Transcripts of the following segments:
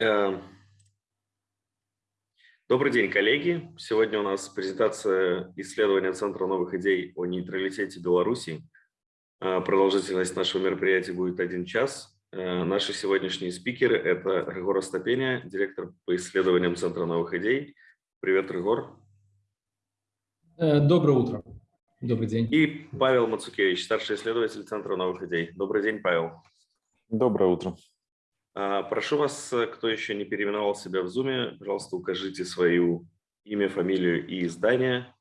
Эм, добрый день, коллеги. Сегодня у нас презентация исследования Центра новых идей о нейтралитете Беларуси. Э, продолжительность нашего мероприятия будет один час. Э, наши сегодняшние спикеры – это Регор Остапеня, директор по исследованиям Центра новых идей. Привет, Регор. Э, доброе утро. Добрый день. И Павел Мацукевич, старший исследователь Центра новых идей. Добрый день, Павел. Доброе утро. А, прошу вас, э, кто еще не переименовал себя в Zoom, пожалуйста, укажите свою имя, фамилию и издание.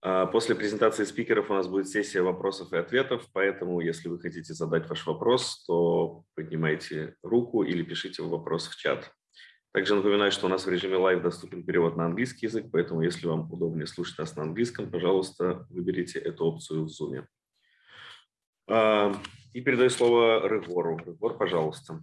А, после презентации спикеров у нас будет сессия вопросов и ответов, поэтому если вы хотите задать ваш вопрос, то поднимайте руку или пишите вопрос в чат. Также напоминаю, что у нас в режиме live доступен перевод на английский язык, поэтому если вам удобнее слушать нас на английском, пожалуйста, выберите эту опцию в Zoom. А, и передаю слово Рыгору. Рыгор, пожалуйста.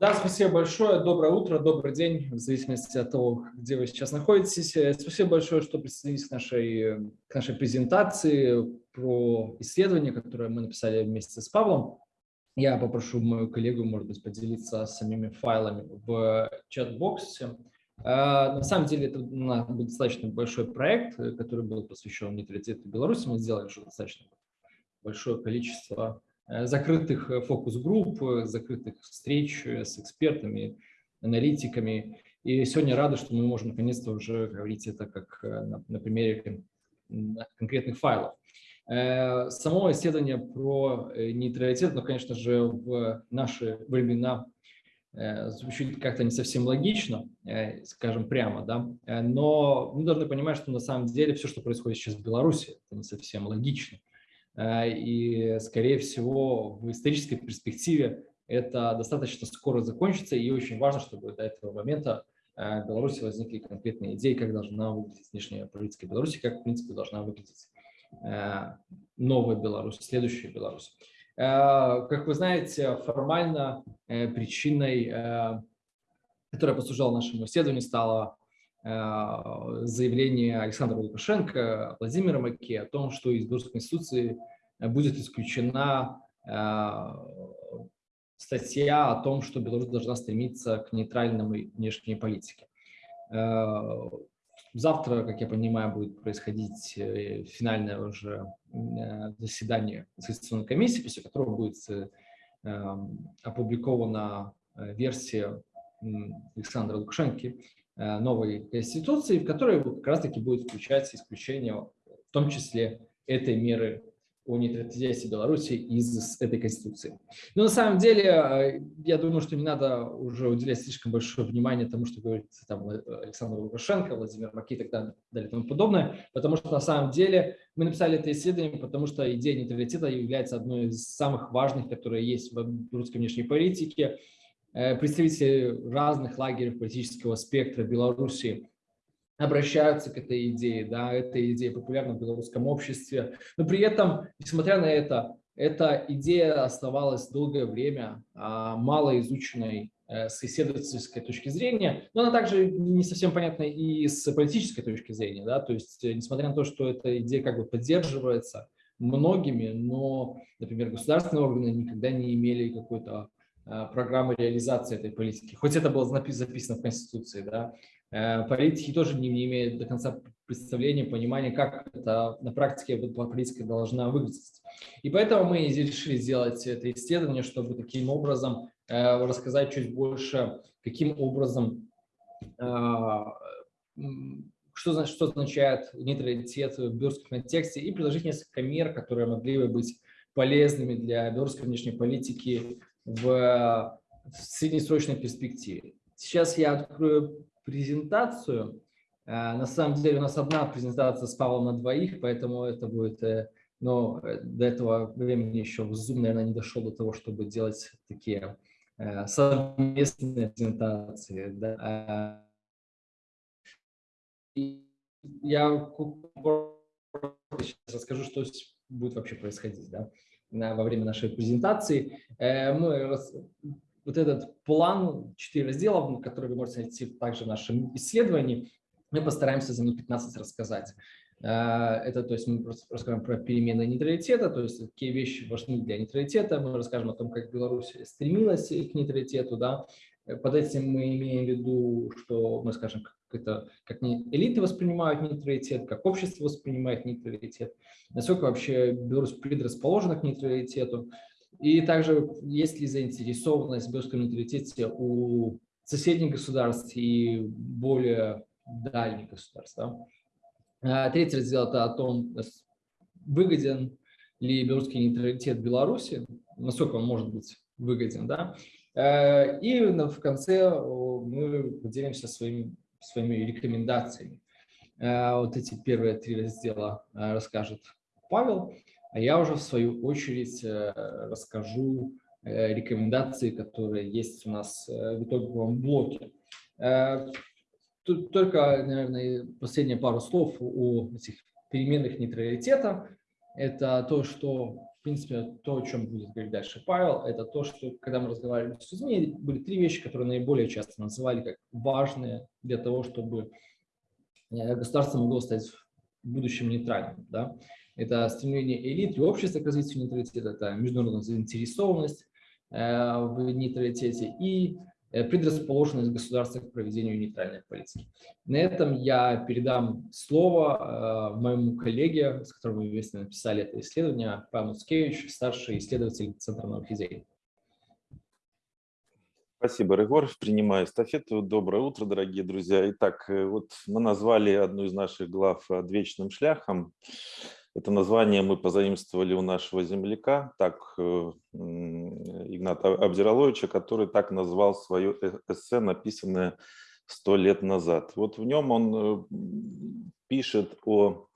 Да, спасибо большое. Доброе утро, добрый день, в зависимости от того, где вы сейчас находитесь. Э, спасибо большое, что присоединились к нашей, к нашей презентации про исследование, которое мы написали вместе с Павлом. Я попрошу мою коллегу, может быть, поделиться самими файлами в чат-боксе. Э, на самом деле это достаточно большой проект, э, который был посвящен нейтралитету Беларуси. Мы сделали уже достаточно большое количество закрытых э, фокус-групп, э, закрытых встреч с экспертами, аналитиками. И сегодня рады, что мы можем наконец-то уже говорить это как на, на примере конкретных файлов. Само исследование про нейтралитет, ну, конечно же, в наши времена звучит как-то не совсем логично, скажем прямо, да, но мы должны понимать, что на самом деле все, что происходит сейчас в Беларуси, это не совсем логично. Э, и, скорее всего, в исторической перспективе это достаточно скоро закончится, и очень важно, чтобы до этого момента э, в Беларуси возникли конкретные идеи, как должна выглядеть внешняя политика Беларуси, как, в принципе, должна выглядеть э, новая Беларусь, следующая Беларусь. Как вы знаете, формально причиной, которая послужила нашему исследованию, стала заявление Александра Лукашенко, Владимира Маки о том, что из Белорусской Конституции будет исключена э, статья о том, что Беларусь должна стремиться к нейтральной внешней политике. Э, завтра, как я понимаю, будет происходить финальное уже заседание Конституционной комиссии, после которого будет опубликована версия Александра Лукашенко Э, новой конституции, в которой как раз-таки будет включать исключение, в том числе этой меры о нейтралитете Беларуси из этой конституции. Но на самом деле, э, я думаю, что не надо уже уделять слишком большое внимание тому, что говорит там, Александр Лукашенко, Владимир Маки и так далее и тому подобное, потому что на самом деле мы написали это исследование, потому что идея нейтралитета является одной из самых важных, которые есть в русской внешней политике, Э, представители разных лагерей политического спектра Беларуси обращаются к этой идее, да, эта идея популярна в белорусском обществе, но при этом, несмотря на это, эта идея оставалась долгое время а, мало изученной э, с исследовательской точки зрения, но она также не совсем понятна и с политической точки зрения, да, то есть, э, несмотря на то, что эта идея как бы поддерживается многими, но, например, государственные органы никогда не имели какой-то Э, программы реализации этой политики. Хоть это было записано в Конституции, да, э, политики тоже не, не имеют до конца представления, понимания, как это на практике политика должна выглядеть. И поэтому мы решили сделать это исследование, чтобы таким образом э, рассказать чуть больше, каким образом, что, что означает нейтралитет в белорусском контексте, и предложить несколько мер, которые могли бы быть полезными для белорусской внешней политики в, в среднесрочной перспективе. Сейчас я открою презентацию. Э, на самом деле у нас одна презентация с Павлом на двоих, поэтому это будет, э, но э, до этого времени еще Zoom, наверное, не дошел до того, чтобы делать такие совместные презентации. Да. Я сейчас расскажу, что будет вообще происходить. Да во время нашей презентации. Э, мы вот этот план, четыре раздела, который вы можете найти также в нашем исследовании, мы постараемся за минут 15 рассказать. Это, то есть мы расскажем про перемены нейтралитета, то есть какие вещи важны для нейтралитета, мы расскажем о том, как Беларусь стремилась к нейтралитету, да, под этим мы имеем в виду, что мы скажем, как, это, как элиты воспринимают нейтралитет, как общество воспринимает нейтралитет, насколько вообще Беларусь предрасположена к нейтралитету, и также есть ли заинтересованность в белорусском нейтралитете у соседних государств и более дальних государств. Да? А третий раздел – это о том, выгоден ли белорусский нейтралитет Беларуси, насколько он может быть выгоден. Да? Э, и в конце мы поделимся своими, своими рекомендациями. Э, вот эти первые три раздела э, расскажет Павел, а я уже в свою очередь расскажу рекомендации, которые есть у нас в итоговом блоке. Тут только, наверное, последние пару слов о этих переменных нейтралитета. Это то, что принципе, то, о чем будет говорить дальше Павел, это то, что когда мы разговаривали с людьми, были три вещи, которые наиболее часто называли как важные для того, чтобы э, государство могло стать в будущем нейтральным. Да? Это стремление элит и общества к развитию нейтралитета, это международная заинтересованность э, в нейтралитете и предрасположенность государства к проведению нейтральной политики. На этом я передам слово э, моему коллеге, с которым мы вместе написали это исследование, Павел Скевич, старший исследователь Центра наук идей. Спасибо, Регор. Принимаю эстафету. Доброе утро, дорогие друзья. Итак, э, вот мы назвали одну из наших глав «Вечным шляхом». Это название мы позаимствовали у нашего земляка, так э, Игната Абдираловича, который так назвал свое э, эссе, написанное сто лет назад. Вот в нем он э, пишет о,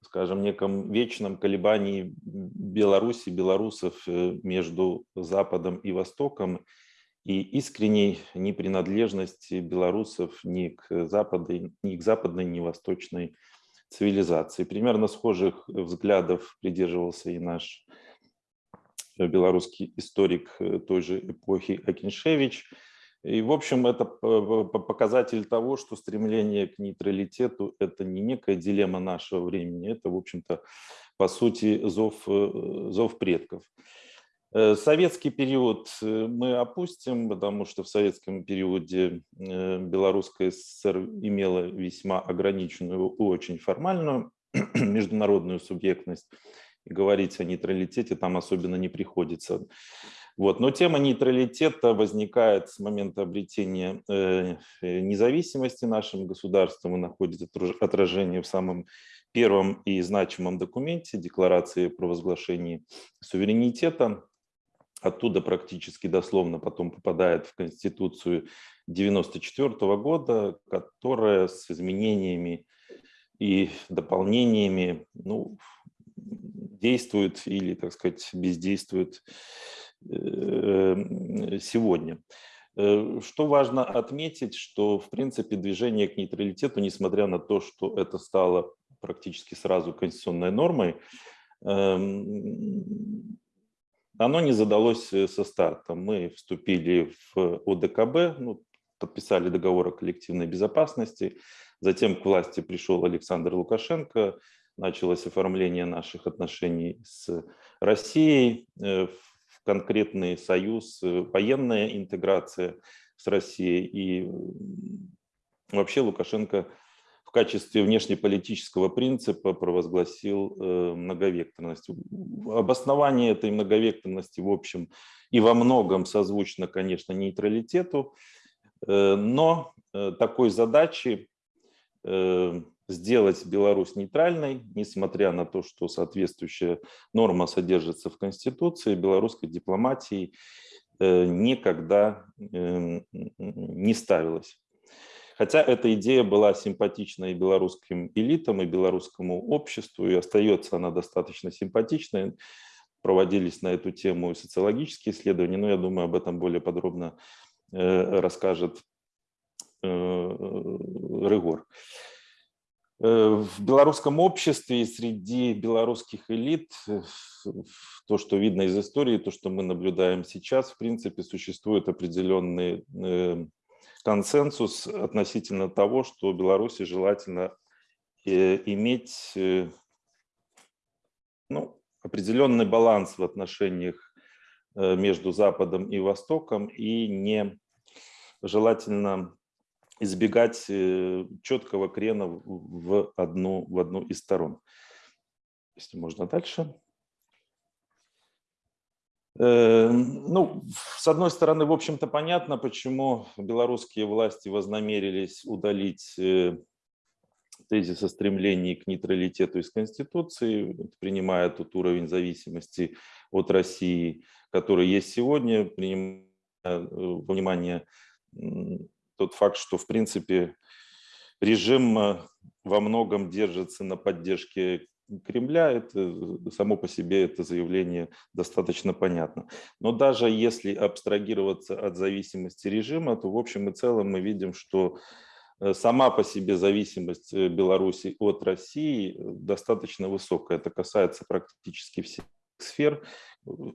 скажем, неком вечном колебании Беларуси, белорусов между Западом и Востоком, и искренней непринадлежности белорусов ни к, западной, ни к западной, ни восточной цивилизации. Примерно схожих взглядов придерживался и наш белорусский историк той же эпохи Акиншевич. И, в общем, это показатель того, что стремление к нейтралитету – это не некая дилемма нашего времени, это, в общем-то, по сути, зов, зов предков. Э, советский период э, мы опустим, потому что в советском периоде э, Белорусская ССР имела весьма ограниченную очень формальную международную субъектность. И говорить о нейтралитете там особенно не приходится. Вот. Но тема нейтралитета возникает с момента обретения независимости нашим государством и находит отражение в самом первом и значимом документе Декларации про возглашение суверенитета оттуда практически дословно потом попадает в Конституцию 1994 года, которая с изменениями и дополнениями ну, действует или, так сказать, бездействует э, сегодня. Э, что важно отметить, что, в принципе, движение к нейтралитету, несмотря на то, что это стало практически сразу конституционной нормой, эм, оно не задалось э, со старта. Мы вступили в ОДКБ, ну, подписали договор о коллективной безопасности, затем к власти пришел Александр Лукашенко, началось оформление наших отношений с Россией, э, в конкретный союз, э, военная интеграция с Россией. И вообще Лукашенко качестве внешнеполитического принципа провозгласил э, многовекторность. Обоснование этой многовекторности, в общем, и во многом созвучно, конечно, нейтралитету, э, но э, такой задачи сделать Беларусь нейтральной, несмотря на то, что соответствующая норма содержится в Конституции, белорусской дипломатии никогда не ставилась. Хотя эта идея была симпатична и белорусским элитам, и белорусскому обществу, и остается она достаточно симпатичной. Проводились на эту тему и социологические исследования, но я думаю, об этом более подробно э, расскажет э, Рыгор. Э, в белорусском обществе и среди белорусских элит, то, что видно из истории, то, что мы наблюдаем сейчас, в принципе, существуют определенные консенсус относительно того, что Беларуси желательно иметь ну, определенный баланс в отношениях между Западом и Востоком и не желательно избегать четкого крена в одну, в одну из сторон. Если можно дальше. Э, ну, с одной стороны, в общем-то, понятно, почему белорусские власти вознамерились удалить э, тезис о стремлении к нейтралитету из Конституции, принимая тот уровень зависимости от России, который есть сегодня, принимая э, во внимание тот факт, что, в принципе, режим во многом держится на поддержке Кремля, это э, само по себе это заявление достаточно понятно. Но даже если абстрагироваться от зависимости режима, то в общем и целом мы видим, что э, сама по себе зависимость э, Беларуси от России достаточно высокая. Это касается практически всех сфер,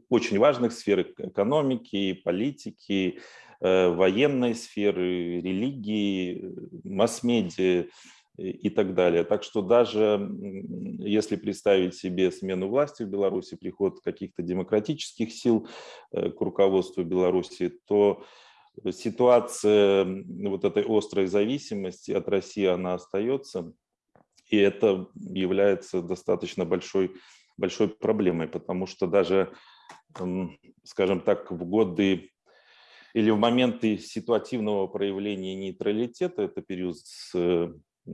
очень важных сфер экономики, политики, военной сферы, религии, масс-медиа, и так далее. Так что даже если представить себе смену власти в Беларуси, приход каких-то демократических сил э, к руководству Беларуси, то ситуация вот этой острой зависимости от России, она остается. И это является достаточно большой, большой проблемой, потому что даже, скажем так, в годы или в моменты ситуативного проявления нейтралитета, это период с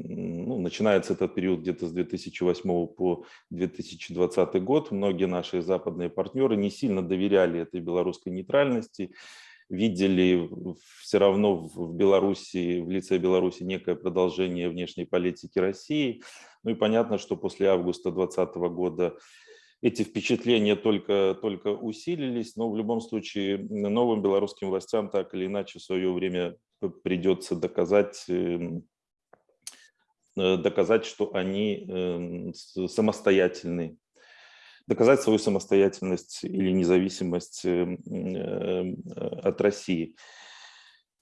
ну, начинается этот период где-то с 2008 по 2020 год. Многие наши западные партнеры не сильно доверяли этой белорусской нейтральности, видели все равно в Беларуси, в лице Беларуси некое продолжение внешней политики России. Ну и понятно, что после августа 2020 года эти впечатления только, только усилились, но в любом случае новым белорусским властям так или иначе в свое время придется доказать эм, доказать, что они эм, самостоятельны, доказать свою самостоятельность или независимость эм, эм, от России.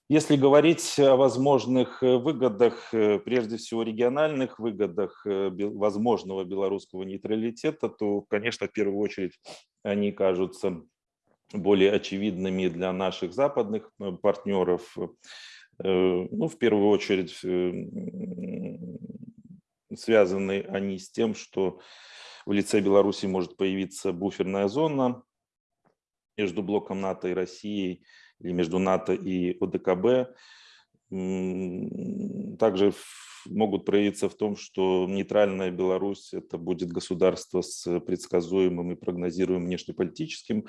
Если говорить о возможных э, выгодах, э, прежде всего региональных выгодах возможного белорусского нейтралитета, то, конечно, в первую очередь они кажутся более очевидными для наших западных партнеров, Э, ну, в первую очередь, э, связаны они с тем, что в лице Беларуси может появиться буферная зона между блоком НАТО и Россией, или между НАТО и ОДКБ. Также могут проявиться в том, что нейтральная Беларусь это будет государство с предсказуемым и прогнозируемым внешнеполитическим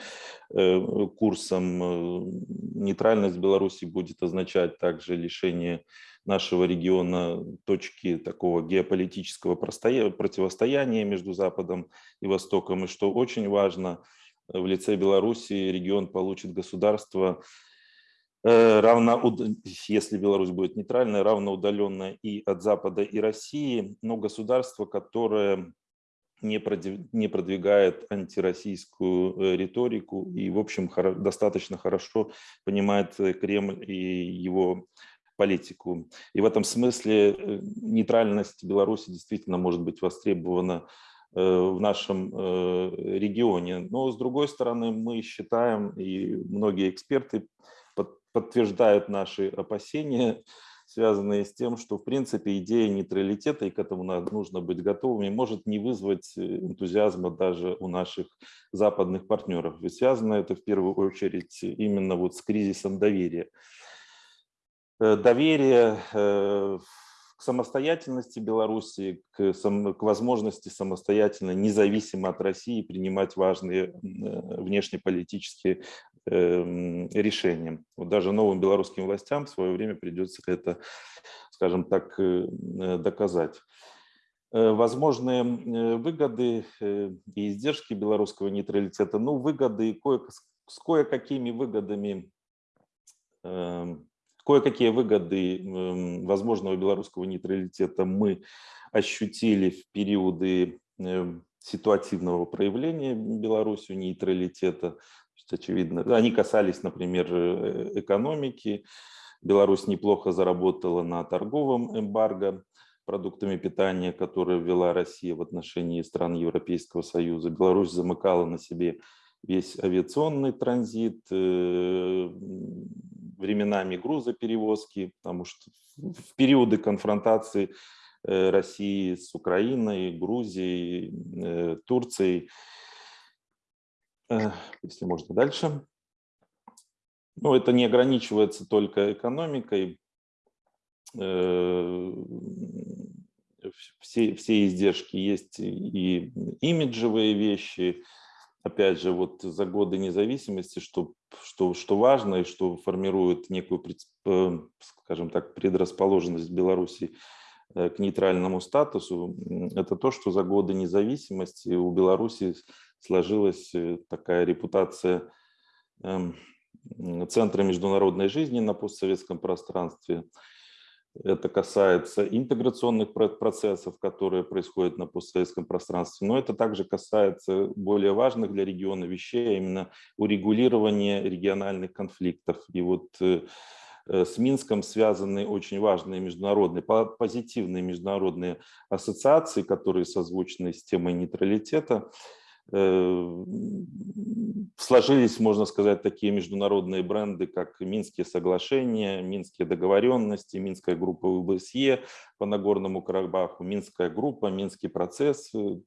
э, курсом. Э, нейтральность Беларуси будет означать также лишение нашего региона точки такого геополитического противостояния между Западом и Востоком. И что очень важно, в лице Беларуси регион получит государство, равно, если Беларусь будет нейтральной, равно удаленная и от Запада, и России, но государство, которое не продвигает антироссийскую э, риторику и, в общем, достаточно хорошо понимает э, Кремль и его политику. И в этом смысле нейтральность Беларуси действительно может быть востребована в нашем регионе. Но, с другой стороны, мы считаем, и многие эксперты подтверждают наши опасения, связанные с тем, что, в принципе, идея нейтралитета, и к этому нужно быть готовыми, может не вызвать э, энтузиазма даже у наших западных партнеров. Ведь связано это в первую очередь именно вот с кризисом доверия. Э, доверие э, к самостоятельности Беларуси, к, сам, к возможности самостоятельно, независимо от России, принимать важные внешнеполитические решением. Вот даже новым белорусским властям в свое время придется это, скажем так, э, э, доказать. Э, возможные выгоды и издержки белорусского нейтралитета, ну, выгоды кое, с кое-какими выгодами, эм, кое-какие выгоды эм, возможного белорусского нейтралитета мы ощутили в периоды ситуативного проявления Беларусью нейтралитета есть, очевидно, они касались, например, э, экономики. Беларусь неплохо заработала на торговом эмбарго продуктами питания, которые ввела Россия в отношении стран Европейского Союза. Беларусь замыкала на себе весь авиационный транзит, э, временами грузоперевозки, потому что в периоды конфронтации э, России с Украиной, Грузией, Турцией, если можно дальше. Ну, это не ограничивается только экономикой. Все, все издержки есть и имиджевые вещи, опять же, вот за годы независимости, что, что, что важно и что формирует некую, э, скажем так, предрасположенность Беларуси э, к нейтральному статусу, это то, что за годы независимости у Беларуси сложилась э, такая репутация эм, центра международной жизни на постсоветском пространстве, это касается интеграционных процессов, которые происходят на постсоветском пространстве, но это также касается более важных для региона вещей, а именно урегулирования региональных конфликтов. И вот э, э, с Минском связаны очень важные международные, позитивные международные ассоциации, которые созвучны с темой нейтралитета. Э, сложились, можно сказать, такие международные бренды, как Минские соглашения, Минские договоренности, Минская группа УБСЕ по Нагорному Карабаху, Минская группа, Минский процесс, э,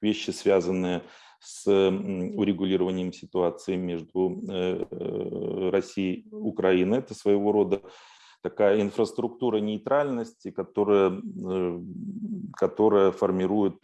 вещи, связанные с урегулированием ситуации между э, Россией и Украиной. Это своего рода такая инфраструктура нейтральности, которая, которая формирует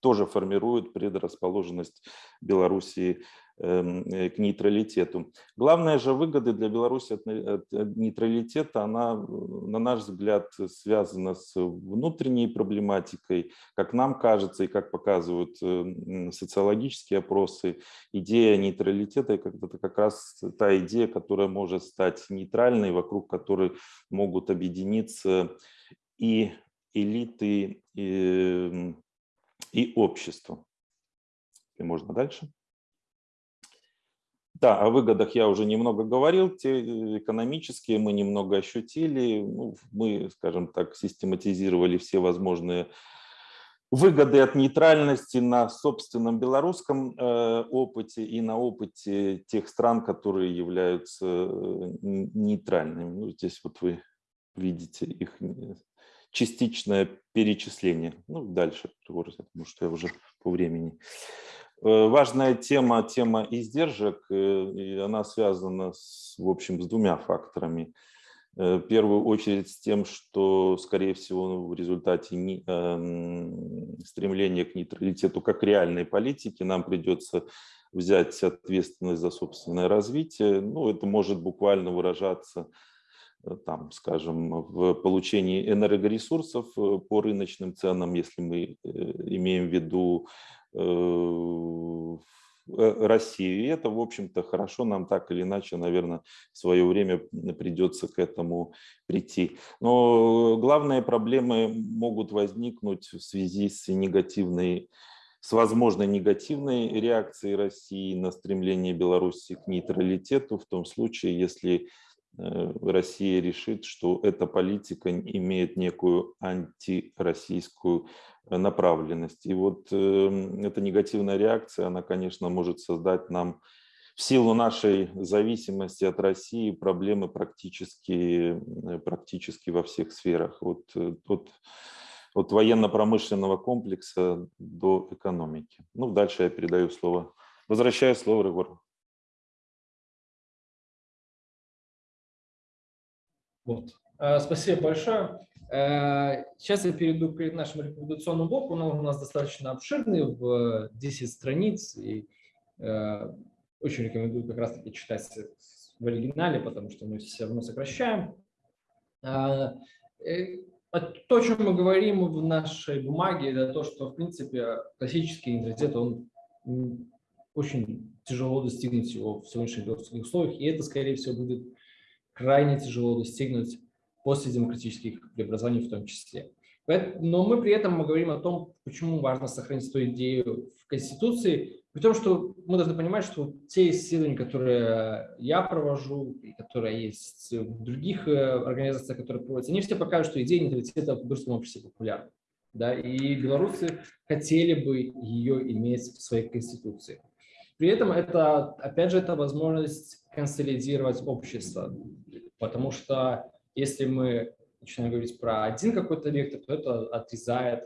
тоже формирует предрасположенность Белоруссии эм, э, к нейтралитету. Главная же выгода для Беларуси от нейтралитета, она, на наш взгляд, связана с внутренней проблематикой. Как нам кажется и как показывают э, социологические опросы, идея нейтралитета – это как раз та идея, которая может стать нейтральной, вокруг которой могут объединиться и элиты, и и обществу. И можно дальше. Да, о выгодах я уже немного говорил, те э, экономические мы немного ощутили. Ну, мы, скажем так, систематизировали все возможные выгоды от нейтральности на собственном белорусском э, опыте и на опыте тех стран, которые являются э, нейтральными. Ну, здесь вот вы видите их частичное перечисление. Ну, дальше, потому что я уже по времени. Э, важная тема, тема издержек, э, и она связана, с, в общем, с двумя факторами. Э, в первую очередь с тем, что, скорее всего, в результате эм, стремления к нейтралитету как реальной политики нам придется взять ответственность за собственное развитие. Ну, это может буквально выражаться там, скажем, в получении энергоресурсов э, по рыночным ценам, если мы э, имеем в виду Россию. И это, в общем-то, хорошо нам так или иначе, наверное, в свое время придется к этому прийти. Но главные проблемы могут возникнуть в связи с негативной с возможной негативной реакцией России на стремление Беларуси к нейтралитету, в том случае, если Э, Россия решит, что эта политика имеет некую антироссийскую э, направленность. И вот эм, эта негативная реакция, она, конечно, может создать нам в силу нашей зависимости от России проблемы практически, э, практически во всех сферах. Вот, от, от военно-промышленного комплекса до экономики. Ну, дальше я передаю слово. Возвращаю слово Рыгору. Вот. Э, спасибо большое. Э, сейчас я перейду к нашему рекомендационному блоку. Он у нас достаточно обширный, в 10 страниц. И э, очень рекомендую как раз-таки читать в оригинале, потому что мы все равно сокращаем. То, о чем мы говорим в нашей бумаге, это то, что, в принципе, классический нейтралитет, он очень тяжело достигнуть его в сегодняшних условиях, и это, скорее всего, будет крайне тяжело достигнуть после демократических преобразований в том числе. Но мы при этом мы говорим о том, почему важно сохранить эту идею в Конституции. При том, что мы должны понимать, что те исследования, которые я провожу, и которые есть в других э, организациях, которые проводятся, они все покажут, что идея нейтралитета в белорусском обществе популярна. Да, и белорусы хотели бы ее иметь в своей конституции. При этом это, опять же, это возможность консолидировать общество, потому что если мы начинаем говорить про один какой-то вектор, то это отрезает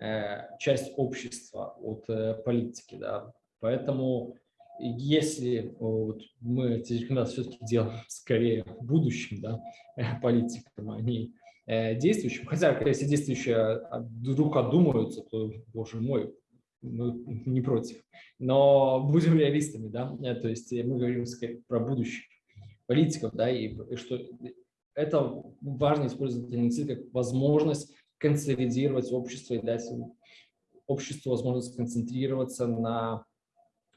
э, часть общества от э, политики. Да. Поэтому если вот, мы эти рекомендации все-таки делаем скорее будущим да, политикам, а не э, действующим, хотя если действующие вдруг одумаются, то, боже мой, мы не против. Но будем реалистами, да, то есть мы говорим про будущее политиков, да, и, и что это важно использовать инициативу как возможность консолидировать общество и дать обществу возможность концентрироваться на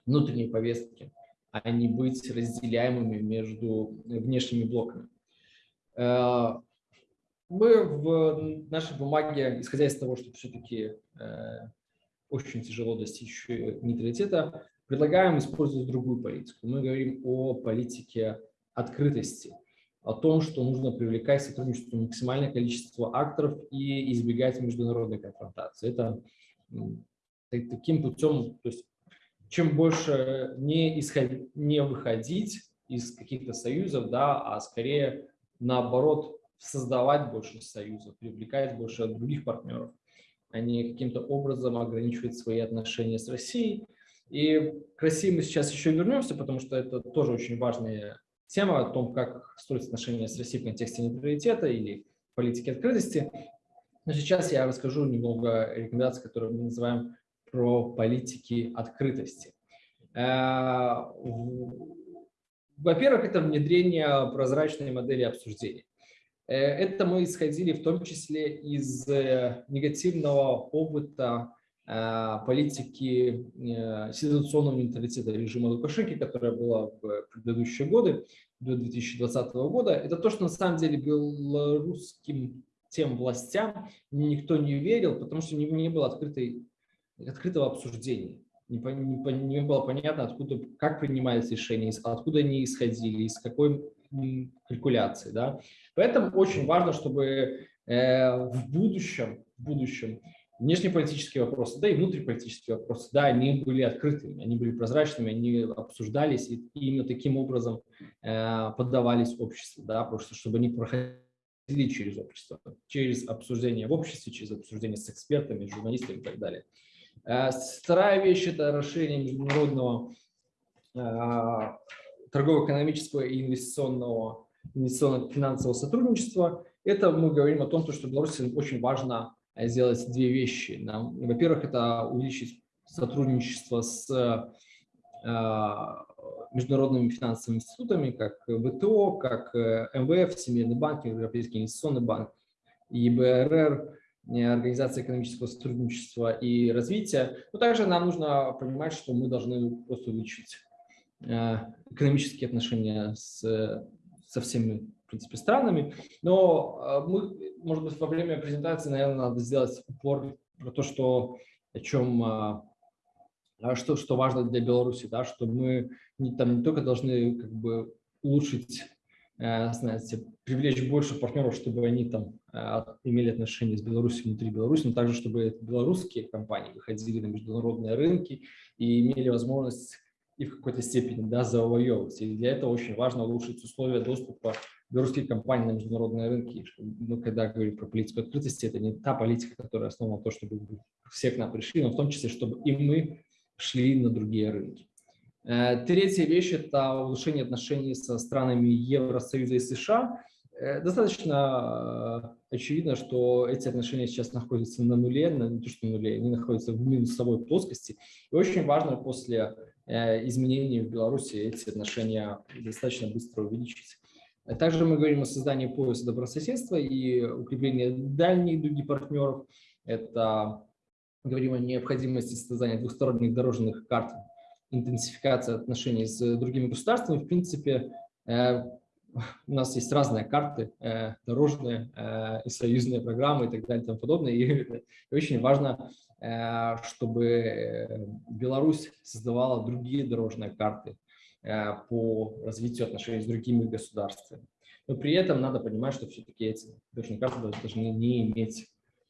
внутренней повестке, а не быть разделяемыми между внешними блоками. Э, мы в нашей бумаге, исходя из того, что все-таки э, очень тяжело достичь нейтралитета, предлагаем использовать другую политику. Мы говорим о политике открытости, о том, что нужно привлекать к сотрудничеству максимальное количество акторов и избегать международной конфронтации. Это таким путем, то есть чем больше не, исход, не выходить из каких-то союзов, да, а скорее наоборот создавать больше союзов, привлекать больше других партнеров, а не каким-то образом ограничивать свои отношения с Россией. И к России мы сейчас еще вернемся, потому что это тоже очень важная тема о том, как строить отношения с Россией в контексте нейтралитета или политики открытости. Но сейчас я расскажу немного рекомендаций, которые мы называем про политики открытости. Э, во-первых, это внедрение прозрачной модели обсуждения. Э, это мы исходили в том числе из э, негативного опыта политики ситуационного менталитета режима Лукашенко, которая была в предыдущие годы, до 2020 года. Это то, что на самом деле белорусским тем властям никто не верил, потому что не, не было открытой, открытого обсуждения. Не, не, не было понятно, откуда, как принимались решения, откуда они исходили, из какой калькуляции. Да? Поэтому очень важно, чтобы э, в будущем, в будущем внешнеполитические вопросы, да и внутриполитические вопросы, да, они были открытыми, они были прозрачными, они обсуждались и именно таким образом э, поддавались обществу, да, просто чтобы они проходили через общество, через обсуждение в обществе, через обсуждение с экспертами, журналистами и так далее. Э, вторая вещь – это расширение международного э, торгово-экономического и инвестиционного, инвестиционного финансового сотрудничества. Это мы говорим о том, что Беларуси очень важно сделать две вещи. Во-первых, это увеличить сотрудничество с э, международными финансовыми институтами, как ВТО, как э, МВФ, Всемирный банк, Европейский инвестиционный банк, ИБРР, Организация экономического сотрудничества и развития. Но также нам нужно понимать, что мы должны просто увеличить экономические отношения с, со всеми принципе, странами. Но а, мы, может быть, во время презентации, наверное, надо сделать упор про то, что, о чем, а, а, что, что важно для Беларуси, да, что мы не, там не только должны как бы улучшить, э, знаете, привлечь больше партнеров, чтобы они там имели отношения с Беларусью внутри Беларуси, но также, чтобы белорусские компании выходили на международные рынки и имели возможность и в какой-то степени да, завоевывать. И для этого очень важно улучшить условия доступа белорусские компании на международные рынки. Мы когда говорим про политику открытости, это не та политика, которая основана на то, чтобы все к нам пришли, но в том числе, чтобы и мы шли на другие рынки. Э, третья вещь – это улучшение отношений со странами Евросоюза и США. Э, достаточно э, очевидно, что эти отношения сейчас находятся на нуле, на, не то что на нуле, они находятся в минусовой плоскости. И очень важно после изменений в Беларуси эти отношения достаточно быстро увеличить. Также мы говорим о создании пояса добрососедства и укреплении дальней дуги партнеров. Это говорим о необходимости создания двухсторонних дорожных карт, интенсификации отношений с другими государствами. В принципе, э, у нас есть разные карты, э, дорожные э, и союзные программы и так далее и тому подобное. И, очень важно, чтобы Беларусь создавала другие дорожные карты по развитию отношений с другими государствами. Но при этом надо понимать, что все-таки эти карты должны не иметь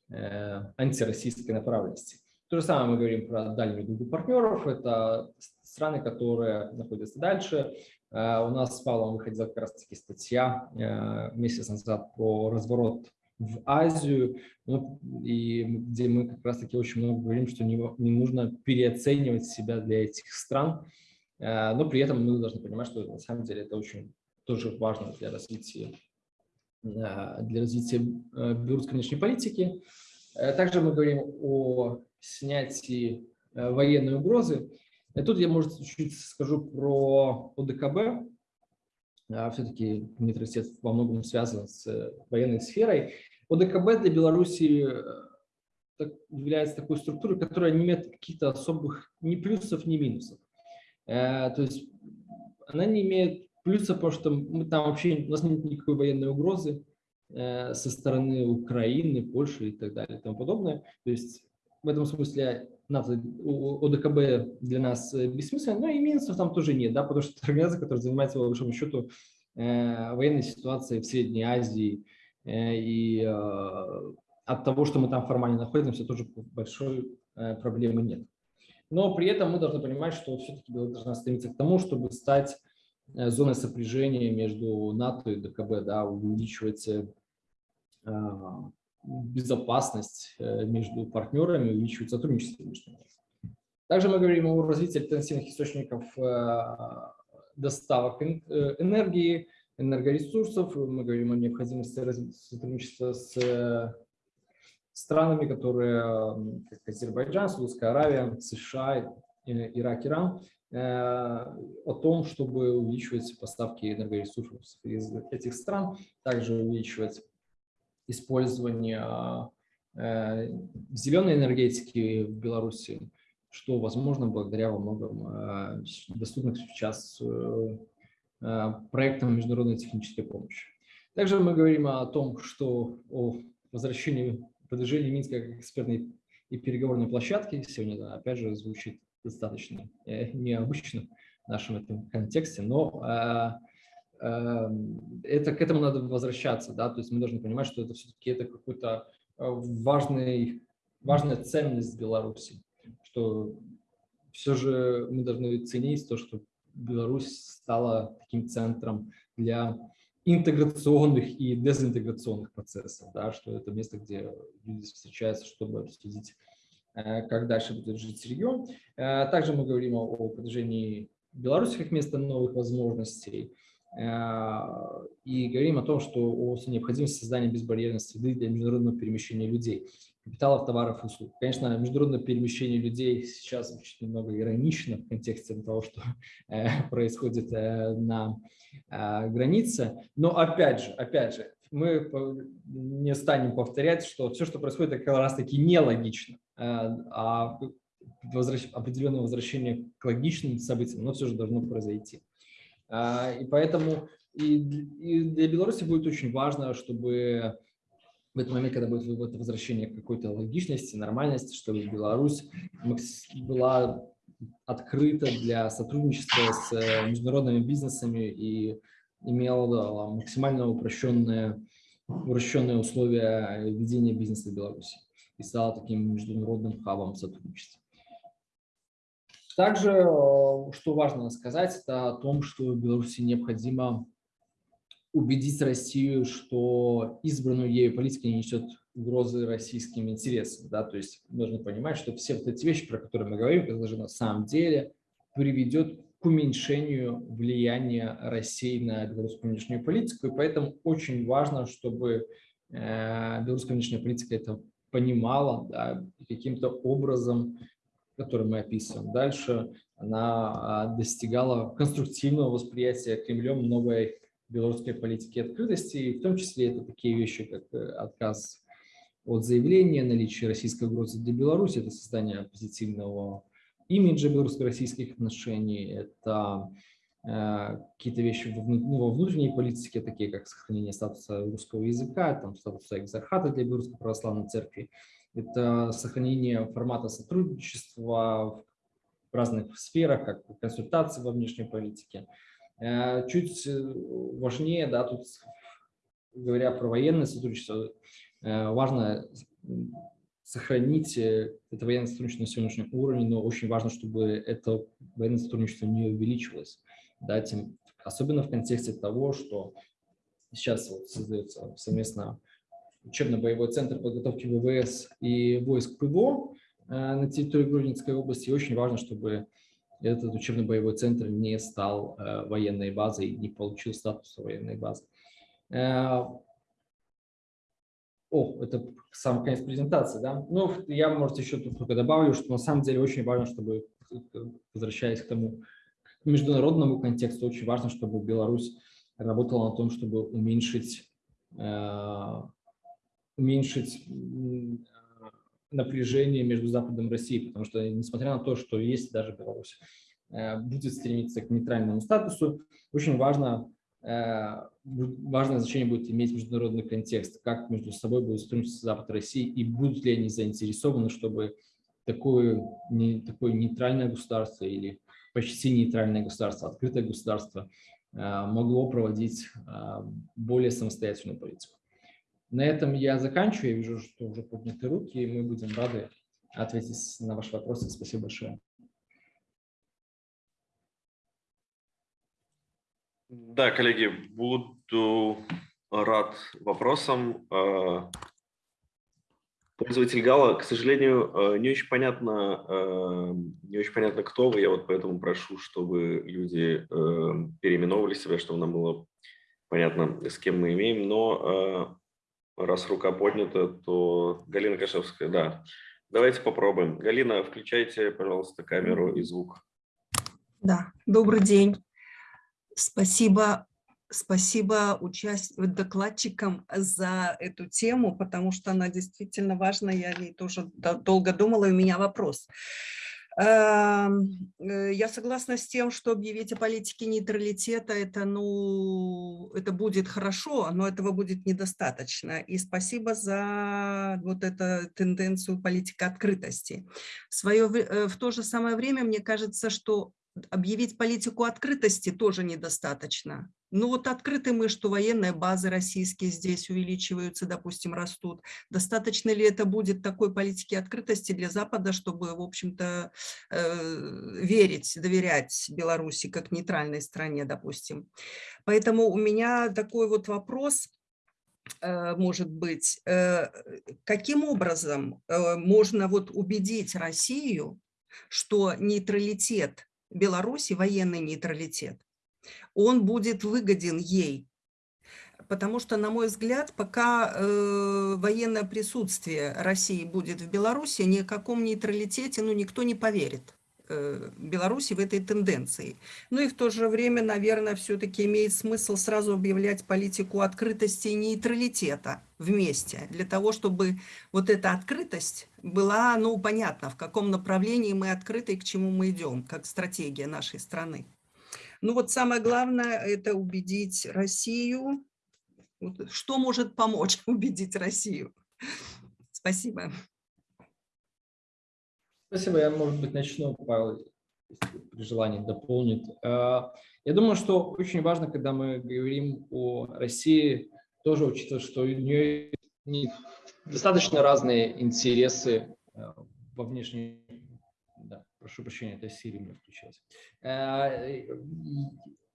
э, антироссийской направленности. То же самое мы говорим про дальнюю группу партнеров. Это страны, которые находятся дальше, Э, у нас с Павлом выходила как раз-таки статья э, месяц назад про разворот в Азию, ну, и где мы как раз-таки очень много говорим, что не, не нужно переоценивать себя для этих стран, э, но при этом мы должны понимать, что на самом деле это очень тоже важно для развития, для развития белорусской внешней политики. Также мы говорим о снятии военной угрозы. И тут я, может, чуть-чуть скажу про ОДКБ. Все-таки нейтралитет во многом связан с э, военной сферой. ОДКБ для Беларуси э, является такой структурой, которая не имеет каких-то особых ни плюсов, ни минусов. Э, то есть она не имеет плюсов, потому что мы там вообще, у нас нет никакой военной угрозы со стороны Украины, Польши и так далее и тому подобное. То есть в этом смысле НАТО, ОДКБ для нас э, бессмысленно, но и минусов там тоже нет, да, потому что это организация, которая занимается, по большому счету, э, военной ситуацией в Средней Азии, э, и э, от того, что мы там формально находимся, тоже большой э, проблемы нет. Но при этом мы должны понимать, что все-таки Беларусь должна стремиться к тому, чтобы стать э, зоной сопряжения между НАТО и ДКБ, да, увеличивать э, безопасность э, между партнерами, увеличивать сотрудничество между ними. Также мы говорим о развитии альтернативных источников доставок энергии, энергоресурсов. Мы говорим о необходимости сотрудничества с странами, которые, как Азербайджан, Саудовская Аравия, США, Ирак, Иран, о том, чтобы увеличивать поставки энергоресурсов из этих стран, также увеличивать использования э, зеленой энергетики в Беларуси, что возможно благодаря во многом э, доступным сейчас э, проектам международной технической помощи. Также мы говорим о том, что о возвращении, продвижении Минска как экспертной и переговорной площадки. Сегодня, опять же, звучит достаточно необычно в нашем этом контексте, но Эм, это, к этому надо возвращаться, да, то есть мы должны понимать, что это все-таки это какой-то э, важный, важная ценность Беларуси, что все же мы должны ценить то, что Беларусь стала таким центром для интеграционных и дезинтеграционных процессов, да, что это место, где люди встречаются, чтобы обсудить, э, как дальше будет жить регион. Э, также мы говорим о продвижении Беларуси как места новых возможностей, Э, и говорим о том, что о необходимости создания безбарьерной среды для международного перемещения людей, капиталов, товаров и услуг. Конечно, международное перемещение людей сейчас звучит немного иронично в контексте того, что э, происходит э, на границе, но опять же, опять же, мы не станем повторять, что все, что происходит, это как раз-таки нелогично, а возвращ... определенное возвращение к логичным событиям, но все же должно произойти. А, и поэтому и, для Беларуси будет очень важно, чтобы в этот момент, когда будет это возвращение какой-то логичности, нормальности, чтобы Беларусь была открыта для сотрудничества с э, международными бизнесами и имела максимально упрощенные, упрощенные условия ведения бизнеса в Беларуси и стала таким международным хабом сотрудничества. Также, э, что важно сказать, это о том, что Беларуси необходимо убедить Россию, что избранную ею политика не несет угрозы российским интересам. Да? То есть нужно понимать, что все вот эти вещи, про которые мы говорим, это же на самом деле приведет к уменьшению влияния России на белорусскую внешнюю политику. И поэтому очень важно, чтобы э, белорусская внешняя политика это понимала да, каким-то образом который мы описываем. Дальше она а, достигала конструктивного восприятия Кремлем новой белорусской политики открытости, в том числе это такие вещи, как э, отказ от заявления, наличие российской угрозы для Беларуси, это создание позитивного имиджа белорусско-российских отношений, это какие-то вещи ну, во внутренней политике, такие как сохранение статуса русского языка, там, статуса экзархата для Белорусской православной церкви, это сохранение формата сотрудничества в разных сферах, как консультации во внешней политике. Э, чуть э, важнее, да, тут говоря про военное сотрудничество, э, важно сохранить это военное сотрудничество на сегодняшнем уровне, но очень важно, чтобы это военное сотрудничество не увеличивалось. Да, тем, особенно в контексте того, что сейчас вот создается совместно учебно-боевой центр подготовки ВВС и войск ПВО на территории Гродненской области. И очень важно, чтобы этот учебно-боевой центр не стал э, военной базой, не получил статус военной базы. Э, о, это сам конец презентации, да? Ну, я, может, еще тут только добавлю, что на самом деле очень важно, чтобы, возвращаясь к тому к международному контексту, очень важно, чтобы Беларусь работала на том, чтобы уменьшить, э, уменьшить напряжение между Западом и Россией, потому что, несмотря на то, что есть даже Беларусь э, будет стремиться к нейтральному статусу, очень важно, э, важное значение будет иметь международный контекст, как между собой будет сотрудничать Запад и Россия, и будут ли они заинтересованы, чтобы такое, не, такое нейтральное государство или почти нейтральное государство, открытое государство э, могло проводить более самостоятельную политику. На этом я заканчиваю. Я вижу, что уже подняты руки, и мы будем рады ответить на ваши вопросы. Спасибо большое. Да, коллеги, буду рад вопросам. А, пользователь Гала, к сожалению, а, не очень понятно, а, не очень понятно, кто вы. Я вот поэтому прошу, чтобы люди переименовывали себя, чтобы нам было понятно, с кем мы имеем. Но раз рука поднята, то Галина Кашевская, да. Давайте попробуем. Галина, включайте, пожалуйста, камеру и звук. Да, добрый день. Спасибо, спасибо участ... докладчикам за эту тему, потому что она действительно важна. Я о ней тоже долго думала, и у меня вопрос. Эм, э, я согласна с тем, что объявить о политике нейтралитета это, ну, это будет хорошо, но этого будет недостаточно. И спасибо за вот эту тенденцию политики открытости. В, свое, э, в то же самое время мне кажется, что объявить политику открытости тоже недостаточно. Ну вот открыты мы, что военные базы российские здесь увеличиваются, допустим, растут. Достаточно ли это будет такой политики открытости для Запада, чтобы, в общем-то, э, верить, доверять Беларуси как нейтральной стране, допустим. Поэтому у меня такой вот вопрос э, может быть, э, каким образом э, можно вот убедить Россию, что нейтралитет Беларуси, военный нейтралитет, он будет выгоден ей. Потому что, на мой взгляд, пока э, военное присутствие России будет в Беларуси, ни о каком нейтралитете ну, никто не поверит. Э, Беларуси в этой тенденции. Ну и в то же время, наверное, все-таки имеет смысл сразу объявлять политику открытости и нейтралитета вместе, для того, чтобы вот эта открытость была, ну, понятно, в каком направлении мы открыты и к чему мы идем, как стратегия нашей страны. Ну вот самое главное – это убедить Россию. Что может помочь убедить Россию? Спасибо. Спасибо. Я, может быть, начну, Павел, при желании дополнит. А, я думаю, что очень важно, когда мы говорим о России, тоже учитывать, что у нее достаточно разные интересы э, во внешней Прошу прощения, это Siri мне включилась. Э,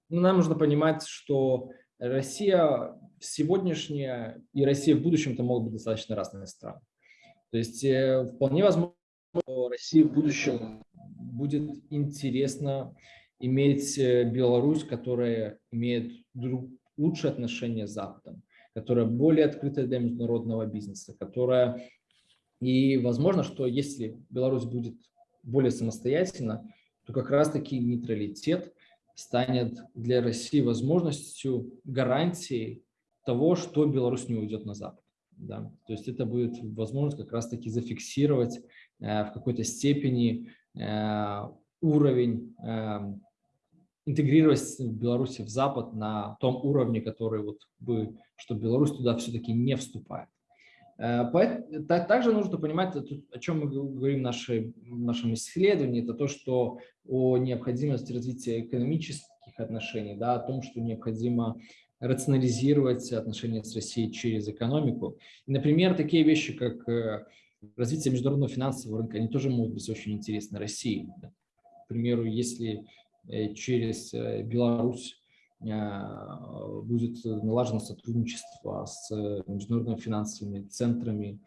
ну, нам нужно понимать, что Россия сегодняшняя и Россия в будущем это могут быть достаточно разные страны. То есть э, вполне возможно, что России в будущем будет интересно иметь э, Беларусь, которая имеет лучшие отношения с Западом, которая более открытая для международного бизнеса, которая и возможно, что если Беларусь будет более самостоятельно, то как раз-таки нейтралитет станет для России возможностью, гарантией того, что Беларусь не уйдет на Запад. Да? То есть это будет возможность как раз-таки зафиксировать э, в какой-то степени э, уровень э, интегрировать Беларусь в Запад на том уровне, который вот бы, что Беларусь туда все-таки не вступает. Также нужно понимать, о чем мы говорим в, нашем исследовании, это то, что о необходимости развития экономических отношений, да, о том, что необходимо рационализировать отношения с Россией через экономику. Например, такие вещи, как э, развитие международного финансового рынка, они тоже могут быть очень интересны России. К примеру, если э, через э, Беларусь будет налажено сотрудничество с международными финансовыми центрами,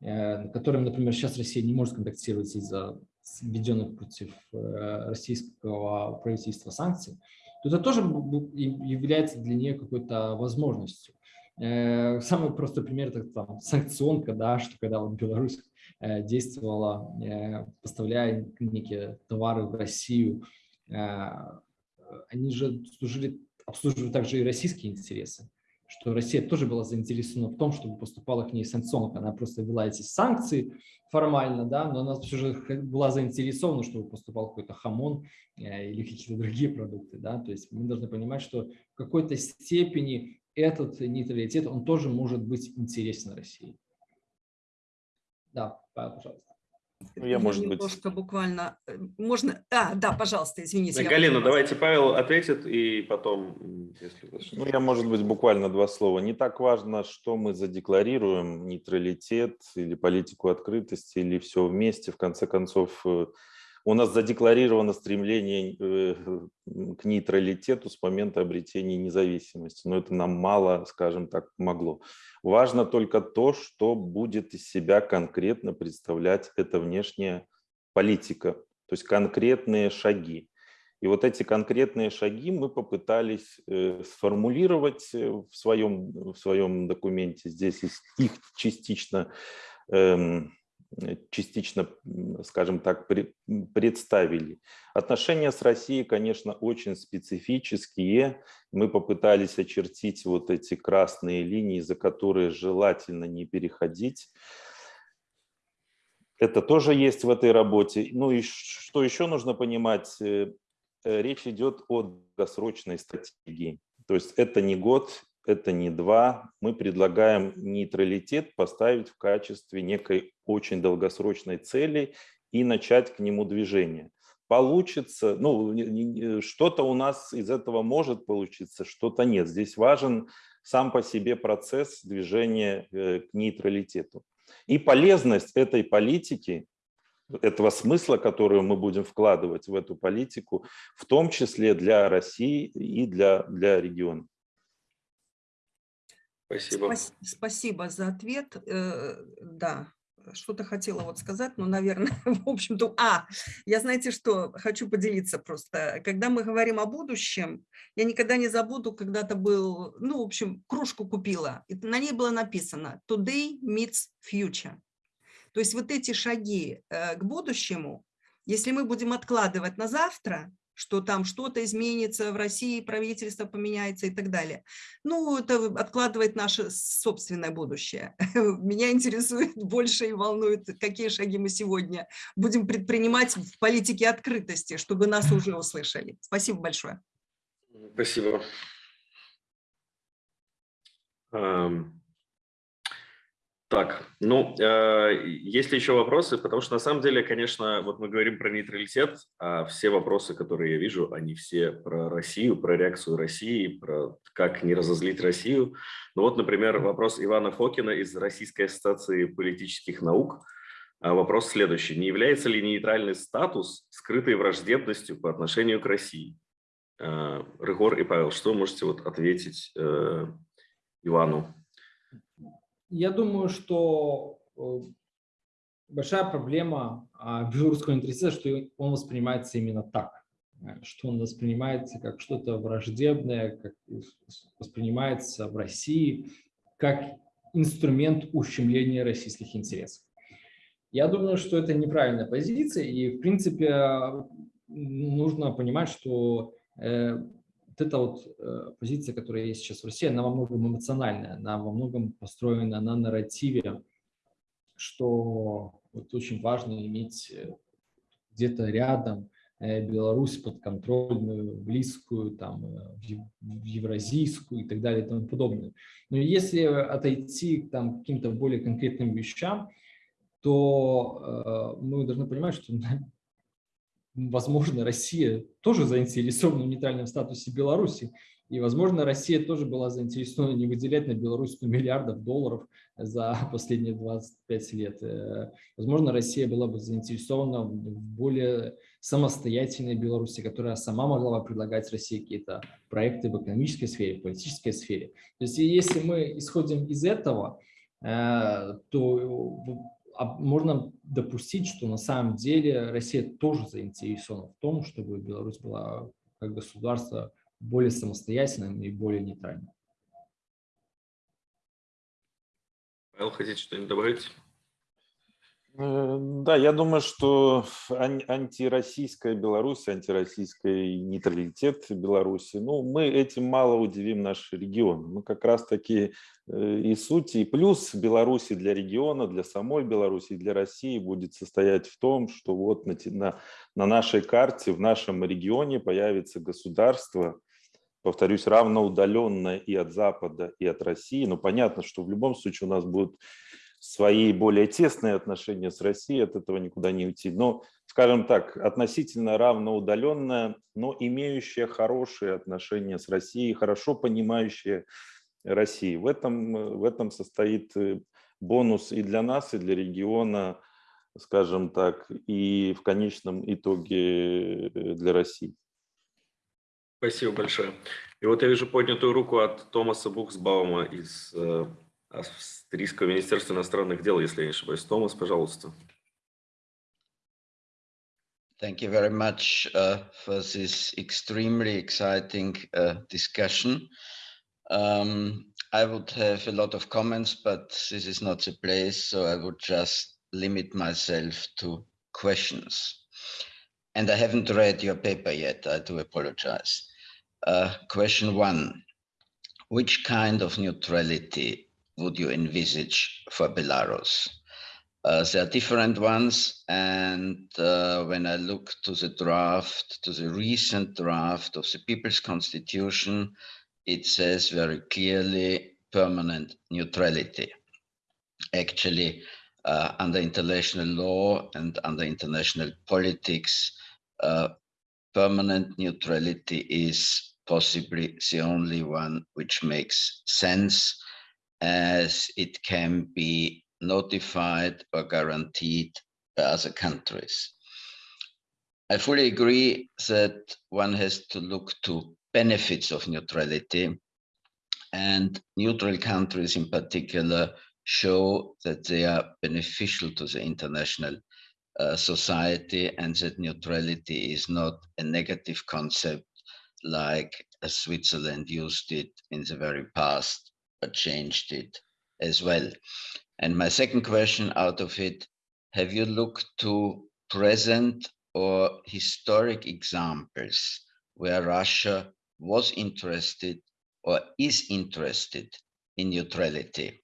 которыми, например, сейчас Россия не может контактировать из-за введенных против российского правительства санкций, то это тоже является для нее какой-то возможностью. Э, самый простой пример – это там, санкционка, да, что когда вот Беларусь э, действовала, э, поставляя некие товары в Россию, они же служили, обслуживали также и российские интересы что Россия тоже была заинтересована в том, чтобы поступала к ней санкционка. Она просто ввела эти санкции формально, да, но она все же была заинтересована, чтобы поступал какой-то хамон э, или какие-то другие продукты. Да? То есть мы должны понимать, что в какой-то степени этот нейтралитет, он тоже может быть интересен России. Да, пожалуйста. Ну, я, может немножко быть... буквально... Э, можно... А, да, пожалуйста, извините. Галина, давайте Павел ответит, и потом... Если... Ну, я, может быть, буквально два слова. Не так важно, что мы задекларируем, нейтралитет или политику открытости, или все вместе. В конце концов, э, у нас задекларировано стремление э, к нейтралитету с момента обретения независимости, но это нам мало, скажем так, помогло. Важно только то, что будет из себя конкретно представлять эта внешняя политика, то есть конкретные шаги. И вот эти конкретные шаги мы попытались э, сформулировать э, в своем, в своем документе. Здесь их частично эм, частично, скажем так, представили. Отношения с Россией, конечно, очень специфические. Мы попытались очертить вот эти красные линии, за которые желательно не переходить. Это тоже есть в этой работе. Ну и что еще нужно понимать, э, э, речь идет о долгосрочной стратегии. То есть это не год, это не два. Мы предлагаем нейтралитет поставить в качестве некой очень долгосрочной цели и начать к нему движение. Получится, ну, что-то у нас из этого может получиться, что-то нет. Здесь важен сам по себе процесс движения э, к нейтралитету. И полезность этой политики, этого смысла, который мы будем вкладывать в эту политику, в том числе для России и для, для региона. Спасибо. Спасибо за ответ. Э, да, что-то хотела вот сказать, но, наверное, в общем-то... А, я знаете что, хочу поделиться просто. Когда мы говорим о будущем, я никогда не забуду, когда-то был, ну, в общем, кружку купила, и на ней было написано «Today meets future». То есть вот эти шаги э, к будущему, если мы будем откладывать на завтра, что там что-то изменится в России, правительство поменяется и так далее. Ну, это откладывает наше собственное будущее. Меня интересует больше и волнует, какие шаги мы сегодня будем предпринимать в политике открытости, чтобы нас уже услышали. Спасибо большое. Спасибо. Так, ну, э, есть ли еще вопросы? Потому что на самом деле, конечно, вот мы говорим про нейтралитет, а все вопросы, которые я вижу, они все про Россию, про реакцию России, про как не разозлить Россию. Ну вот, например, вопрос Ивана Фокина из Российской ассоциации политических наук. А вопрос следующий. Не является ли нейтральный статус скрытой враждебностью по отношению к России? Э, Рыгор и Павел, что вы можете вот ответить э, Ивану? Я думаю, что э, большая проблема а, белорусского нейтралитета, что он воспринимается именно так, э, что он воспринимается как что-то враждебное, как воспринимается в России как инструмент ущемления российских интересов. Я думаю, что это неправильная позиция, и в принципе нужно понимать, что э, вот эта вот э, позиция, которая есть сейчас в России, она во многом эмоциональная, она во многом построена на нарративе, что вот очень важно иметь э, где-то рядом Беларусь подконтрольную, близкую, там, евразийскую и так далее и тому подобное. Но если отойти там, к каким-то более конкретным вещам, то э, мы должны понимать, что возможно, Россия тоже заинтересована в нейтральном статусе Беларуси. И, возможно, Россия тоже была заинтересована не выделять на Беларусь 100 миллиардов долларов за последние 25 лет. Э, возможно, Россия была бы заинтересована в более самостоятельной Беларуси, которая сама могла бы предлагать России какие-то проекты в экономической сфере, в политической сфере. То есть, если мы исходим из этого, э, то можно допустить, что на самом деле Россия тоже заинтересована в том, чтобы Беларусь была как государство более самостоятельным и более нейтральным. Павел, хотите что-нибудь добавить? Э, да, я думаю, что антироссийская Беларусь, антироссийский нейтралитет Беларуси, ну, мы этим мало удивим наш регион. Мы как раз-таки э, и суть, и плюс Беларуси для региона, для самой Беларуси, для России будет состоять в том, что вот на, на, на нашей карте, в нашем регионе появится государство, повторюсь, равноудаленное и от Запада, и от России. Но понятно, что в любом случае у нас будут свои более тесные отношения с Россией, от этого никуда не уйти. Но, скажем так, относительно равноудаленная, но имеющая хорошие отношения с Россией, хорошо понимающая Россию. В этом, в этом состоит э, бонус и для нас, и для региона, скажем так, и в конечном итоге э, для России. Спасибо большое. И вот я вижу поднятую руку от Томаса Бухсбаума из э, Австрийского министерства иностранных дел, если я не ошибаюсь. Томас, пожалуйста. Thank you very much uh, for this extremely exciting uh, discussion. Um, I would have a lot of comments, but this is not the place, so I would just limit myself to questions. And I haven't read your paper yet, I do apologize. Uh, question one, which kind of neutrality would you envisage for Belarus? Uh, there are different ones, and uh, when I look to the draft, to the recent draft of the People's Constitution, it says very clearly permanent neutrality. Actually, uh, under international law and under international politics, uh, permanent neutrality is possibly the only one which makes sense as it can be notified or guaranteed by other countries. I fully agree that one has to look to benefits of neutrality and neutral countries in particular show that they are beneficial to the international uh, society and that neutrality is not a negative concept like Switzerland used it in the very past changed it as well. And my second question out of it, have you looked to present or historic examples where Russia was interested or is interested in neutrality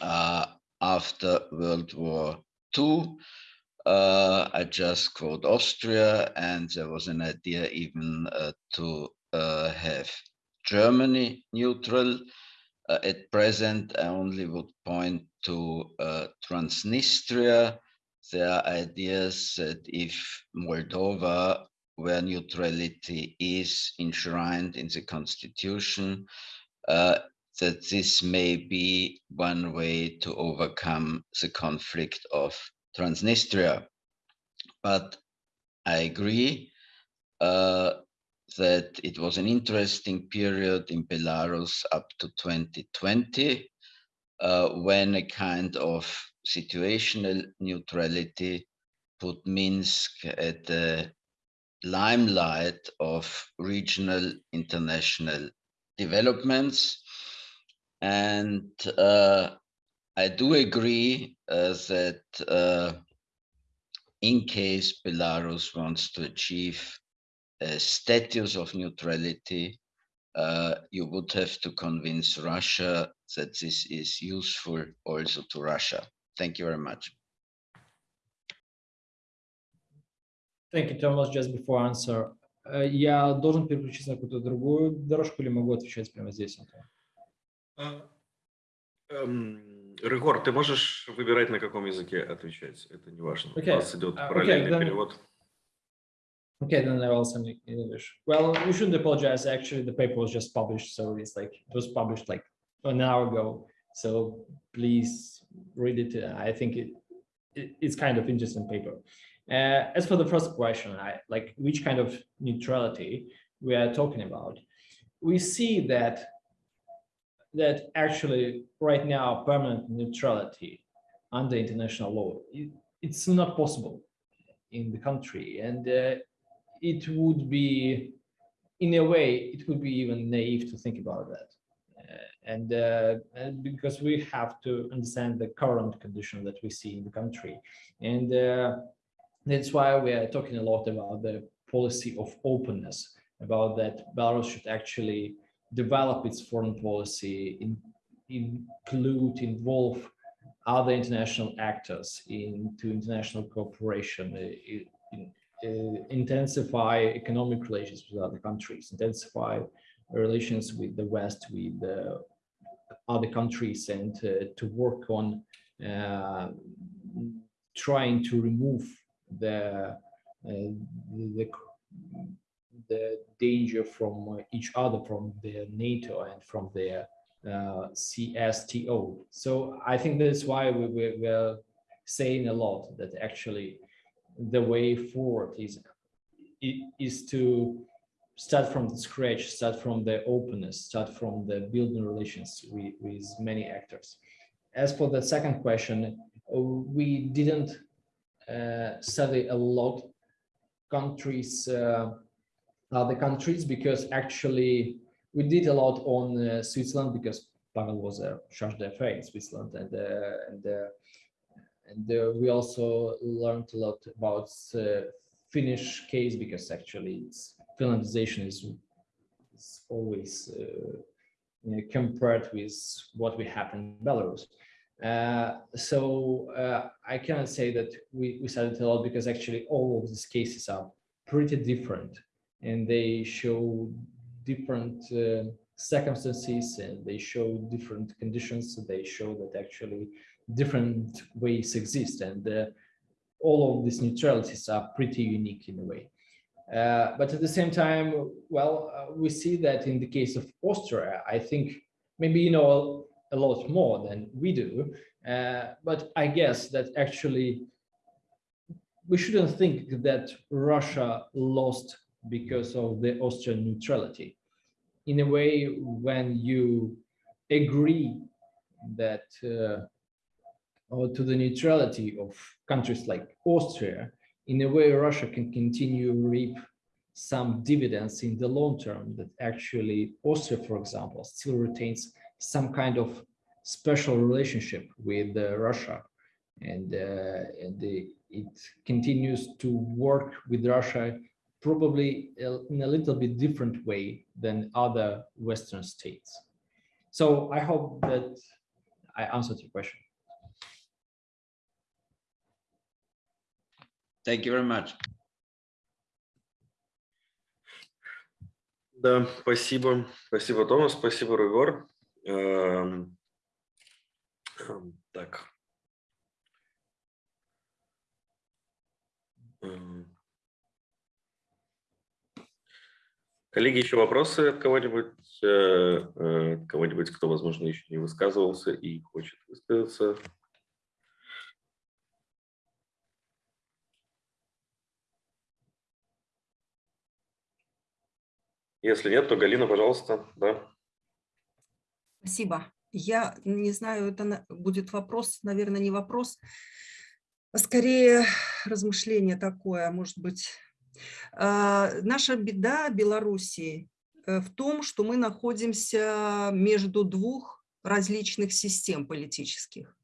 uh, after World War II? Uh, I just quote Austria, and there was an idea even uh, to uh, have Germany neutral. Uh, at present, I only would point to uh, Transnistria. There are ideas that if Moldova, where neutrality is enshrined in the constitution, uh, that this may be one way to overcome the conflict of Transnistria. But I agree uh, that it was an interesting period in Belarus up to 2020, uh, when a kind of situational neutrality put Minsk at the limelight of regional international developments. And uh, I do agree uh, that uh, in case Belarus wants to achieve status of neutrality, uh, you would have to convince Russia that this is useful also to Russia. Thank you very much. Thank you, Thomas. Just before answer, э, я должен переключиться на какую-то другую дорожку или могу отвечать прямо здесь? А, эм, Рыгор, ты можешь выбирать, на каком языке отвечать? Это не важно. Okay. У нас идет Uh, okay, параллельный then- перевод. Okay, then I it in English. Well, you shouldn't apologize. Actually, the paper was just published, so it's like it was published like an hour ago. So please read it. I think it, it it's kind of interesting paper. Uh, as for the first question, I like which kind of neutrality we are talking about. We see that that actually right now permanent neutrality under international law it, it's not possible in the country and uh, it would be in a way it would be even naive to think about that. Uh, and, uh, and because we have to understand the current condition that we see in the country. And uh, that's why we are talking a lot about the policy of openness about that belarus should actually develop its foreign policy in, include involve other international actors into international cooperation uh, in, intensify economic relations with other countries, intensify relations with the West, with the other countries, and uh, to work on uh, trying to remove the, uh, the the danger from each other, from the NATO and from the uh, CSTO. So I think that's why we, we, we're saying a lot that actually the way forward is is to start from scratch, start from the openness, start from the building relations with, with many actors. As for the second question, we didn't uh, study a lot countries, uh, other countries, because actually we did a lot on uh, Switzerland because Pavel was a charge d'affaires in Switzerland and uh, and uh, and uh, we also learned a lot about uh, Finnish case because actually Finlandization is, is always uh, compared with what we have in Belarus. Uh, so uh, I cannot say that we, we studied a lot because actually all of these cases are pretty different and they show different uh, circumstances and they show different conditions. So they show that actually different ways exist and uh, all of these neutralities are pretty unique in a way. Uh, but at the same time, well, uh, we see that in the case of Austria, I think maybe you know a, a lot more than we do, uh, but I guess that actually we shouldn't think that Russia lost because of the Austrian neutrality. In a way, when you agree that uh, or to the neutrality of countries like Austria, in a way, Russia can continue to reap some dividends in the long term that actually Austria, for example, still retains some kind of special relationship with uh, Russia. And, uh, and the, it continues to work with Russia probably in a little bit different way than other Western states. So I hope that I answered your question. Thank you very much. Да, спасибо. Спасибо, Томас. Спасибо, Рыгор. Эм, эм, Так. Эм. Коллеги, еще вопросы от кого-нибудь, э, э, кого-нибудь, кто, возможно, еще не высказывался и хочет высказаться? Если нет, то Галина, пожалуйста, да. Спасибо. Я не знаю, это будет вопрос, наверное, не вопрос, а скорее размышление такое, может быть. А, Наша беда Белоруссии э, в том, что мы находимся между двух различных систем политических.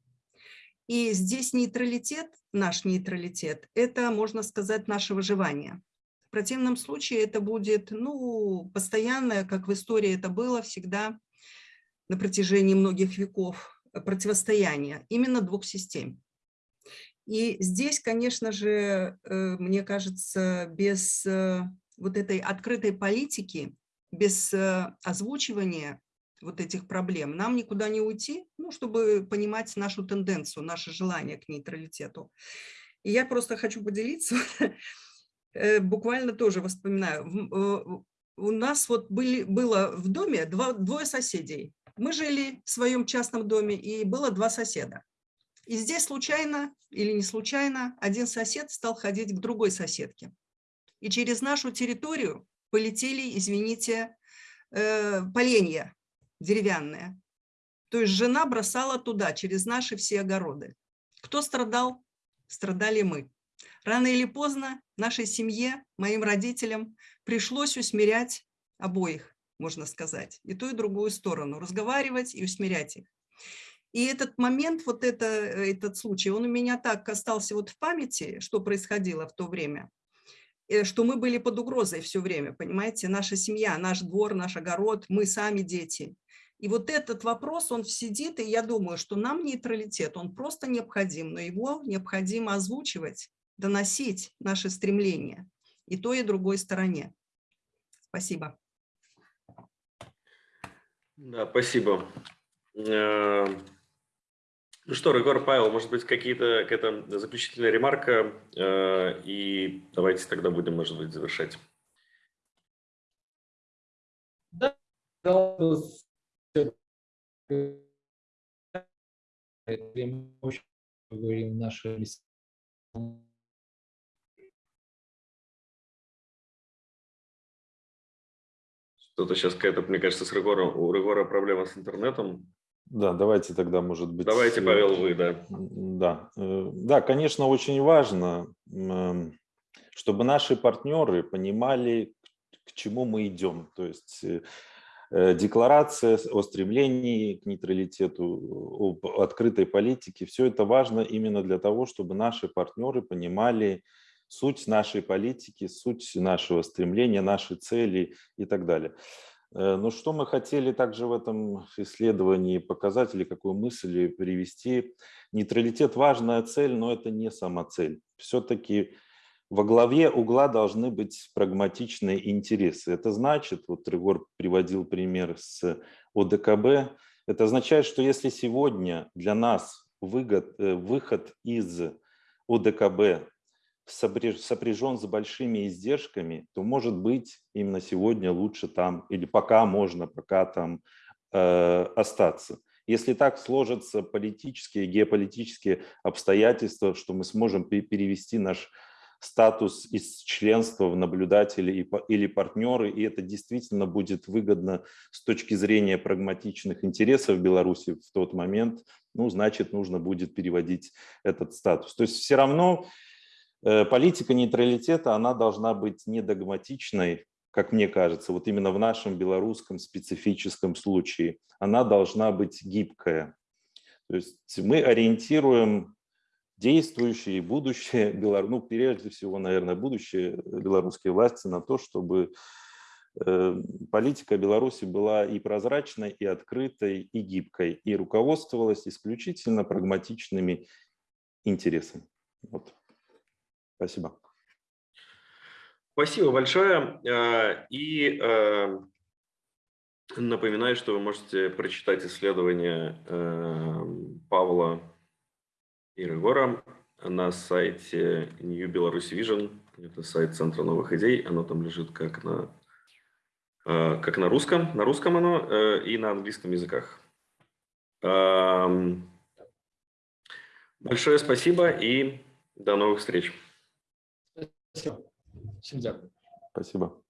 И здесь нейтралитет, наш нейтралитет, это, можно сказать, наше выживание. В противном случае это будет, ну, постоянное, как в истории это было всегда, на протяжении многих веков противостояния именно двух систем. И здесь, конечно же, э, мне кажется, без э, вот этой открытой политики, без э, озвучивания вот этих проблем, нам никуда не уйти, ну, чтобы понимать нашу тенденцию, наше желание к нейтралитету. И я просто хочу поделиться, буквально тоже воспоминаю. У нас вот были, было в доме два, двое соседей. Мы жили в своем частном доме, и было два соседа. И здесь случайно или не случайно один сосед стал ходить к другой соседке. И через нашу территорию полетели, извините, э, поленья деревянные. То есть жена бросала туда, через наши все огороды. Кто страдал? Страдали мы. Рано или поздно нашей семье, моим родителям пришлось усмирять обоих, можно сказать, и ту, и другую сторону, разговаривать и усмирять их. И этот момент, вот это, этот случай, он у меня так остался вот в памяти, что происходило в то время, э, что мы были под угрозой все время, понимаете, наша семья, наш двор, наш огород, мы сами дети. И вот этот вопрос, он сидит, и я думаю, что нам нейтралитет, он просто необходим, но его необходимо озвучивать, доносить наши стремления и той, и другой стороне. Спасибо. Да, спасибо. Э, ну что, Регор Павел, может быть, какие-то какая-то заключительная ремарка, э, и давайте тогда будем, может быть, завершать. Да, говорим наши Что-то сейчас какая-то, мне кажется, с Регором, у Регора проблема с интернетом. Да, давайте тогда, может быть... Давайте, э, Павел, вы, да. Да, э, да, конечно, очень важно, эм, чтобы наши партнеры понимали, к чему мы идем. То есть э, декларация о стремлении к нейтралитету, об открытой политике, все это важно именно для того, чтобы наши партнеры понимали суть нашей политики, суть нашего стремления, наши цели и так далее. Э, но что мы хотели также в этом исследовании показать или какую мысль привести? Нейтралитет – важная цель, но это не сама цель. Все-таки во главе угла должны быть прагматичные интересы. Это значит, вот Тригор приводил пример с ОДКБ, это означает, что если сегодня для нас э, выход из ОДКБ сопряжен с большими издержками, то, может быть, именно сегодня лучше там, или пока можно, пока там э, остаться. Если так сложатся политические, геополитические обстоятельства, что мы сможем перевести наш статус из членства в наблюдатели или партнеры, и это действительно будет выгодно с точки зрения прагматичных интересов Беларуси в тот момент, ну, значит, нужно будет переводить этот статус. То есть все равно политика нейтралитета, она должна быть не догматичной, как мне кажется, вот именно в нашем белорусском специфическом случае. Она должна быть гибкая. То есть мы ориентируем действующие и будущее, ну, прежде всего, наверное, будущее белорусские власти на то, чтобы э, политика Беларуси была и прозрачной, и открытой, и гибкой, и руководствовалась исключительно прагматичными интересами. Вот. Спасибо. Спасибо большое. Э, и э, напоминаю, что вы можете прочитать исследование э, Павла и Регора на сайте New Belarus Vision. Это сайт Центра новых идей. Оно там лежит как на, как на русском. На русском оно и на английском языках. Эм, большое спасибо и до новых встреч. Дякую. Спасибо.